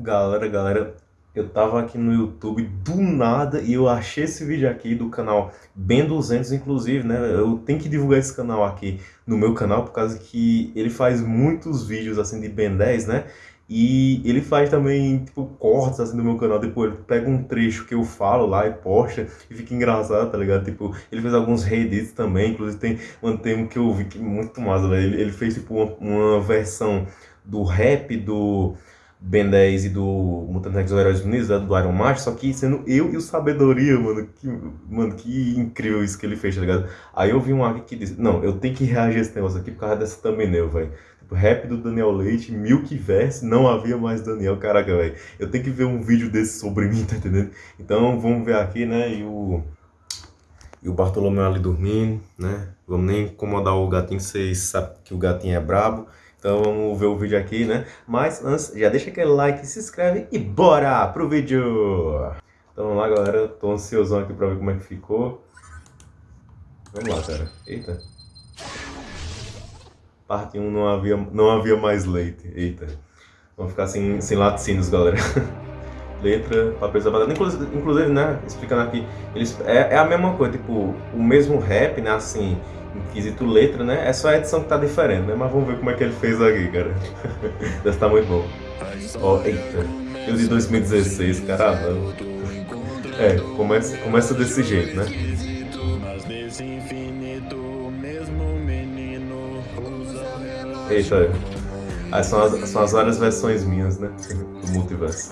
Galera, galera, eu tava aqui no YouTube do nada e eu achei esse vídeo aqui do canal Ben 200, inclusive, né? Eu tenho que divulgar esse canal aqui no meu canal por causa que ele faz muitos vídeos assim de Ben 10, né? E ele faz também, tipo, cortes assim do meu canal, depois ele pega um trecho que eu falo lá e posta e fica engraçado, tá ligado? Tipo, ele fez alguns reedits também, inclusive tem um termo que eu vi que é muito massa, velho. Ele, ele fez tipo uma, uma versão do rap do Ben 10 e do Mutantes X Heróis Unidos, né, do Iron Man, só que sendo eu e o Sabedoria, mano. Que, mano, que incrível isso que ele fez, tá ligado? Aí eu vi um aqui que disse, não, eu tenho que reagir a esse negócio aqui por causa dessa thumbnail, velho. Tipo, rap do Daniel Leite, Milk Verse, não havia mais Daniel, caraca, velho. Eu tenho que ver um vídeo desse sobre mim, tá entendendo? Então vamos ver aqui, né, e o... E o Bartolomeu ali dormindo, né? Vamos nem incomodar o gatinho, vocês sabem que o gatinho é brabo. Então vamos ver o vídeo aqui, né? Mas antes, já deixa aquele like, se inscreve e bora pro vídeo! Então vamos lá, galera. Tô ansiosão aqui pra ver como é que ficou. Vamos lá, cara. Eita. Parte 1 não havia, não havia mais leite. Eita. Vamos ficar sem, sem laticínios, galera. Letra, papel sapato. Inclusive, né? Explicando aqui. Eles, é, é a mesma coisa, tipo, o mesmo rap, né? Assim quesito letra, né? É só a edição que tá diferente, né? Mas vamos ver como é que ele fez aqui, cara. Deve estar tá muito bom. Ó, oh, eita. Eu de 2016, caramba. É, começa, começa desse jeito, né? Eita. Aí são as, são as várias versões minhas, né? Do multiverso.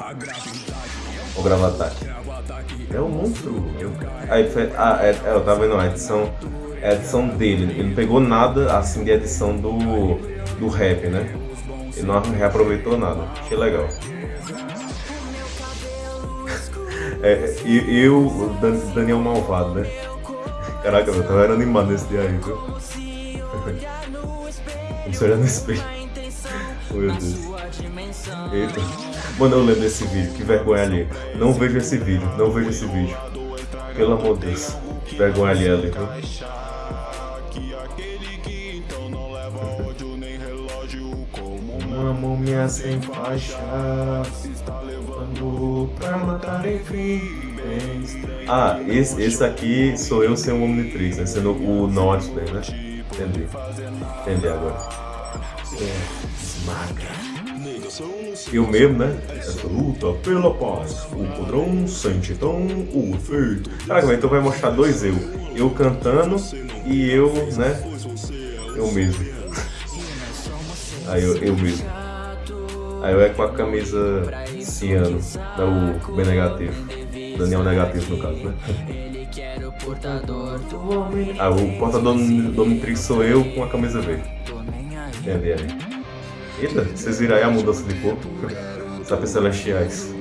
Vou gravar ataque. É um monstro. Aí, ah, é, é, eu tava vendo a edição a edição dele. Ele não pegou nada assim de edição do, do rap, né? Ele não reaproveitou nada. Achei legal. é, e eu, Daniel Malvado, né? Caraca, eu tava animado nesse dia aí, viu? Vamos olhar no espelho. Meu Deus. Eita. Mano, eu lembro desse vídeo, que vergonha ali. Não vejo esse vídeo, não vejo esse vídeo. Pelo amor de Deus. Que vergonha ali, ali? Uma múmia sem faixa pra matar Ah, esse, esse aqui sou eu sem o Omnitrix, né? Sendo o Norte, né? Entendi. Entendi agora. Eu mesmo, né? Essa luta pela paz. O padrão sente então o efeito. Caraca, então vai mostrar dois eu. Eu cantando e eu, né? Eu mesmo. Aí eu, eu mesmo. Aí eu é com a camisa ciano, da o B negativo. Daniel negativo no caso, né? Ah, o portador do Omnitrix sou eu com a camisa verde. Entendi aí. Eita, vocês viram aí a mudança de cor? Sapos celestiais.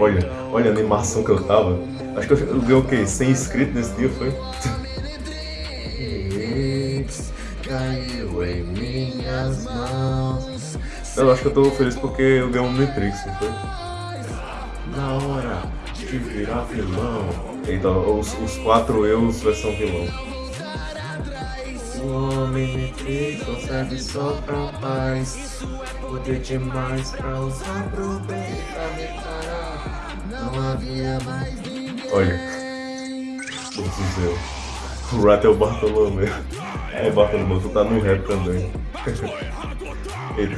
Olha, olha a animação que eu tava. Acho que eu ganhei o quê? 100 inscritos nesse dia, foi? Caiu em minhas mãos. Eu acho que eu tô feliz porque eu ganhei um Matrix, não foi? Na hora de virar vilão. Então, os, os quatro eus versão vilão. O homem Matrix consegue só pra paz. Poder demais pra usar pro bem, pra me parar. Não havia mais Olha. Todos eu. O Rat é o Bartolomeu. É, Bartolomeu, tu tá no rap também. Eita,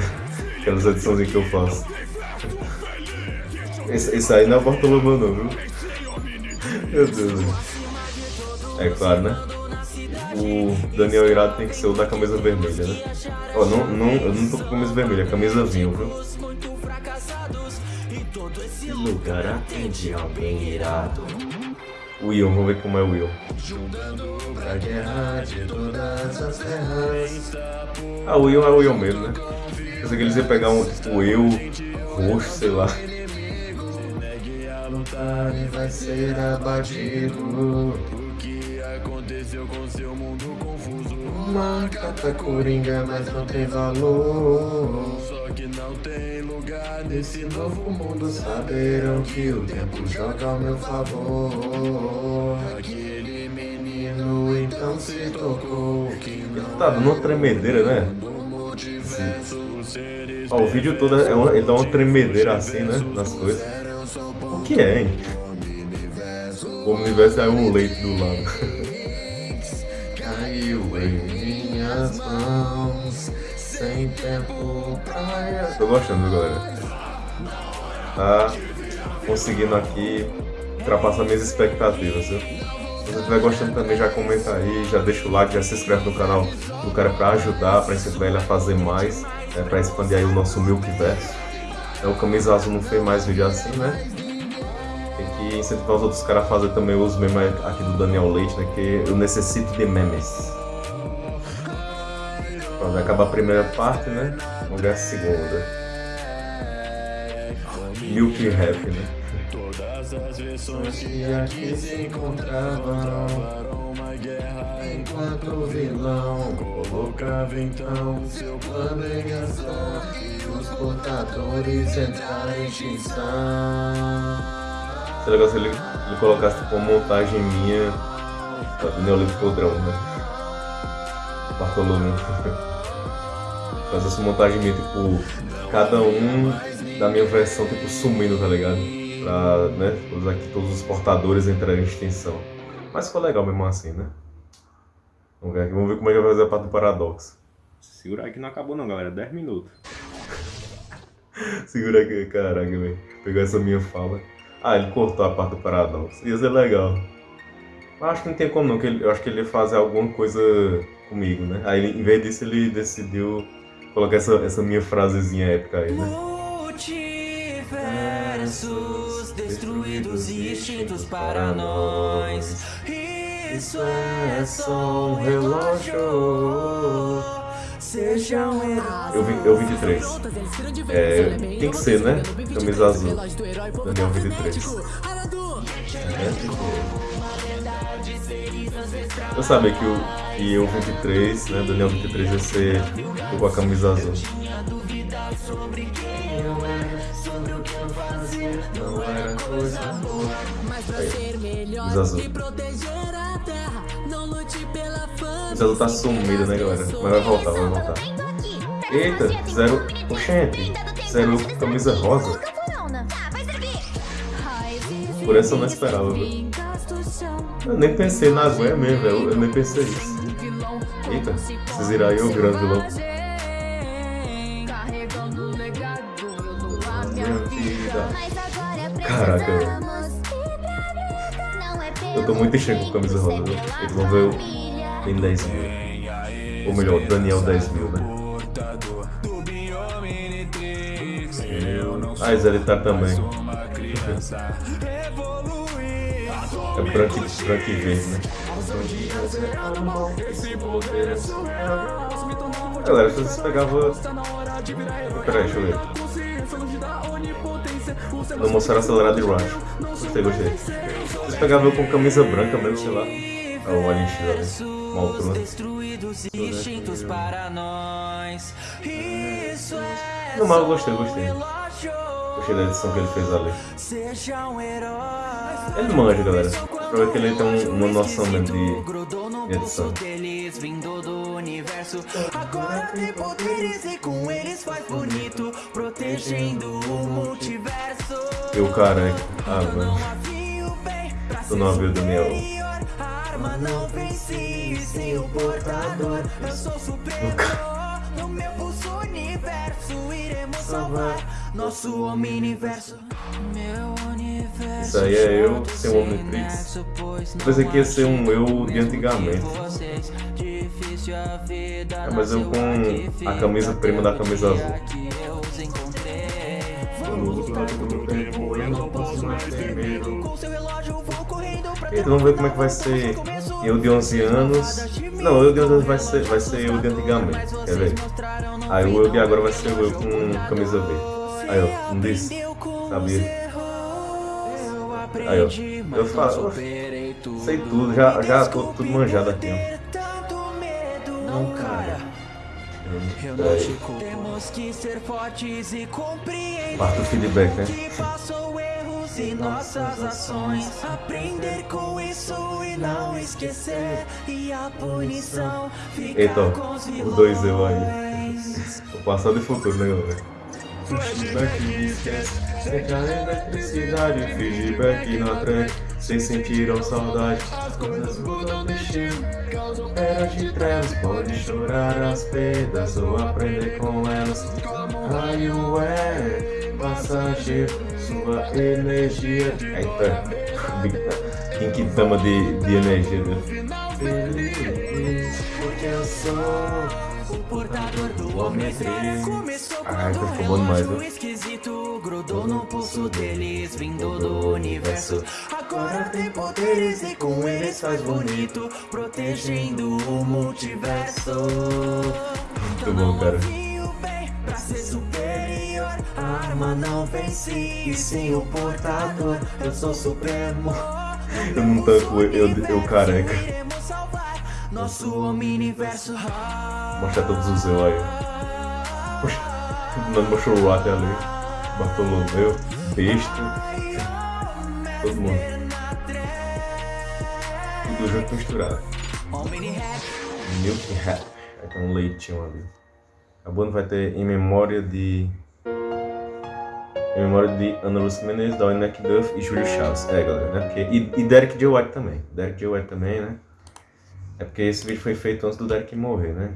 aquelas edições que eu faço. Esse, esse aí não é o Bartolomeu não, viu? Meu Deus. É claro, né? O Daniel Irado tem que ser o da camisa vermelha, né? Ó, não, não, eu não tô com camisa vermelha, é camisa vinho, viu? Esse lugar atende alguém irado. Will, vamos ver como é o Will. Ah, o Will é o Will mesmo, né? Pensei que eles iam pegar um tipo Will roxo, sei lá. Vai ser abatido. O que aconteceu com seu mundo confuso? Uma carta coringa, mas não tem valor. Só que não tem lugar nesse novo mundo. Saberão que o tempo joga ao meu favor. Aquele menino então se tocou que Ele tá dando uma tremedeira, né? Ó, o vídeo todo é uma, ele dá uma tremedeira assim, né? Nas coisas. O que é, hein? O universo é um leite do lado. Caiu em minhas mãos, sem tempo pra... Tô gostando, galera. Tá conseguindo aqui ultrapassar minhas expectativas, viu? Se você estiver gostando também, já comenta aí, já deixa o like, já se inscreve no canal do cara para ajudar, para incentivar ele a fazer mais, né, para expandir aí o nosso Milkverso. É, o Camisa Azul não fez mais vídeo assim, né? Que incentivar os outros caras a fazer também os memes aqui do Daniel Leite, né? Que eu necessito de memes. Pronto, vai acabar a primeira parte, né? Vamos ver a segunda. Milk Rap, né? Todas as versões que aqui se encontravam uma guerra enquanto o vilão colocava então seu plano em ação e os portadores entraram em extinção. Seria legal se ele, ele colocasse tipo, uma montagem minha do Neolítico Podrão, né? Bartolomeu. Fazer essa montagem minha, tipo, cada um da minha versão, tipo, sumindo, tá ligado? pra né, todos, aqui, todos os portadores entrarem em extinção. Mas ficou legal mesmo assim, né? Vamos ver aqui, vamos ver como é que vai fazer a parte do paradoxo. Segura aí que não acabou não, galera. 10 minutos. Segura aqui, caraca, velho. Pegar essa minha fala. Ah, ele cortou a parte do paradoxo. Ia ser legal. Mas acho que não tem como não, que ele, eu acho que ele ia fazer alguma coisa comigo, né? Aí em vez disso ele decidiu colocar essa, essa minha frasezinha épica aí, né? Multiversos destruídos e extintos para nós. Isso é só um relógio. Um Eu vi, eu 23. É, tem que ser, né? Camisa azul. Daniel 23. É, eu sabia que o que eu 23, né? Daniel 23 ia ser com a camisa azul. Não era coisa boa. Mas pra ser melhor e proteger a terra, fama. Zelo tá sumido, né, galera? Mas vai voltar, vai voltar. Eita, zero. Oxente, zero camisa rosa. Por essa eu não esperava, velho. Eu nem pensei na Gwen mesmo, velho. Eu nem pensei isso. Eita, vocês irão aí o grande vilão. Caraca, velho. Eu tô muito enchendo com camisa rosa, ver o... Tem 10 mil. Ou melhor, Daniel 10 mil, né? Ah, ele tá também. é branco, branco e verde, né? Galera, se vocês pegavam... Peraí, deixa eu ver. Vou mostrar acelerado e rush. Gostei, gostei. Vocês pegavam eu com camisa branca mesmo, sei lá. Ah, o Alien X ali. Uma altura. Não, mas eu gostei, gostei. Gostei da edição que ele fez ali. Ele manja, galera. Pra ver que ele tem uma noção mesmo de edição. Agora tem poderes e com eles faz bonito, protegendo o multiverso. E o cara, ah, mano. Tu não viu o Daniel? Arma não venci sem o portador. Eu sou superior no meu pulso universo. Iremos salvar nosso omniverso. Meu universo. Isso aí é eu sem o Omnitrix. Pensei que ia ser um eu de antigamente. É, mas eu com a camisa prima da camisa azul. Então vamos ver como é que vai ser eu de 11 anos. Não, eu de 11 anos vai ser, vai ser eu de antigamente, quer ver? Aí o eu de agora vai ser eu com camisa verde. Aí ó, não disse? Sabia? Aí ó, eu falo, sei tudo, já, já tô tudo manjado aqui, ó. Não, cara. Eu não te Temos que ser fortes e compreender do feedback, né? E nossas ações. Aprender com isso e não esquecer. E a punição fica Eita, com os o dois eu aí. vilões. O passado e futuro, né, galera? Flashback me esquece, sente a eletricidade, feedback na trend, vocês sentiram saudade. As coisas mudam mexendo, era de trevas, pode chorar as perdas ou aprender com elas. Raio é passageiro, sua energia. Eita, quem que tama de, de energia, né? Porque eu sou. O portador do homem começou Ai, quando ficou bom demais, esquisito grudou no pulso deles, vindo do universo. Agora tem poderes e com eles faz bonito, protegendo o multiverso. Então bom, cara. Arma não e sim o portador. Eu sou supremo. Eu não tanco, eu, eu careca. Nosso omniverso. Mostrar todos os eu aí. Não mostrou o até ali. Bartolomeu, Besta, todo mundo. Tudo junto misturado. Milk Hat. Aí tem um leitinho ali. A banda vai ter em memória de. Em memória de Ana Lúcia Menezes, Dawn McDuff e Júlio Chaves. É, galera, né? Porque, e, e Derek J. White também. Derek J. White também, né? É porque esse vídeo foi feito antes do Derek morrer, né?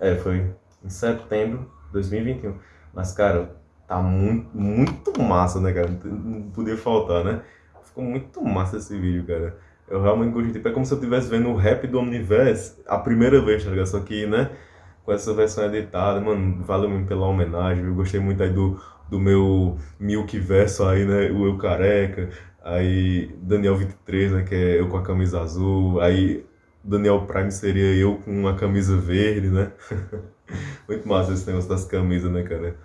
É, foi em setembro de 2021. Mas, cara, tá muito, muito massa, né, cara? Não, não podia faltar, né? Ficou muito massa esse vídeo, cara. Eu realmente gostei. Tipo, é como se eu estivesse vendo o rap do Omniverse a primeira vez, tá ligado? Só que, né? Essa versão editada, mano, valeu mesmo pela homenagem. Eu gostei muito aí do, do meu Milk verso aí, né? O Eu Careca. Aí Daniel 23, né? Que é eu com a camisa azul. Aí Daniel Prime seria eu com uma camisa verde, né? Muito massa esse negócio das camisas, né, cara?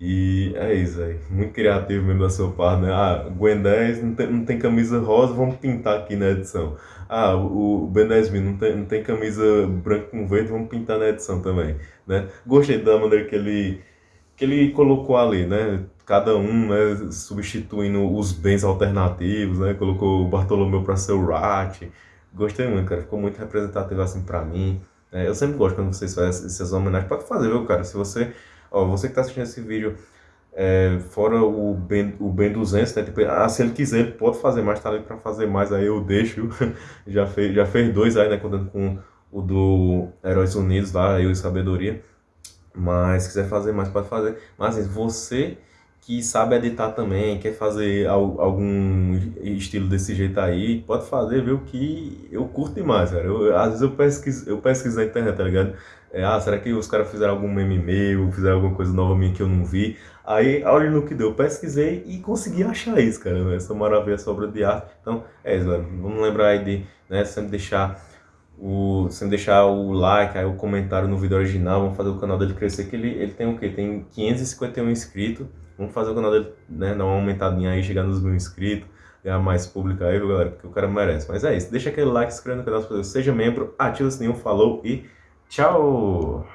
E é isso. Muito criativo mesmo da sua parte, né? Ah, Gwen 10 não tem, não tem camisa rosa, vamos pintar aqui na edição. Ah, o, o Ben 10 mil não tem, não tem camisa branca com verde, vamos pintar na edição também, né? Gostei da maneira que ele, que ele colocou ali, né? Cada um, né, substituindo os bens alternativos, né? Colocou o Bartolomeu para ser o Rat. Gostei muito, cara. Ficou muito representativo assim pra mim. É, eu sempre gosto quando vocês fazem essas homenagens. Pode fazer, viu, cara? Se você, ó, você que tá assistindo esse vídeo, é, fora o Ben, o ben 200, né? Tipo, ah, se ele quiser, ele pode fazer mais, tá ali pra fazer mais, aí eu deixo. já, fez, já fez dois aí, né? Contando com o do Heróis Unidos lá, eu e Sabedoria. Mas se quiser fazer mais, pode fazer. Mas assim, você que sabe editar também, quer fazer al- algum estilo desse jeito aí, pode fazer, viu? Que eu curto demais, cara. Eu, às vezes eu pesquiso, eu pesquiso na internet, tá ligado? É, ah, será que os caras fizeram algum meme meu, fizeram alguma coisa nova minha que eu não vi? Aí, olha no que deu, eu pesquisei e consegui achar isso, cara. Essa maravilha, essa obra de arte. Então, é isso, galera. Vamos lembrar aí de, né, sempre deixar o, sempre deixar o like, aí o comentário no vídeo original, vamos fazer o canal dele crescer, que ele, ele tem o quê? Tem 551 inscritos, vamos fazer o canal dele, né, dar uma aumentadinha aí, chegar nos mil inscritos, ganhar mais público aí, galera, porque o cara merece. Mas é isso, deixa aquele like, se inscreve no canal, seja membro, ativa o sininho, falou e tchau!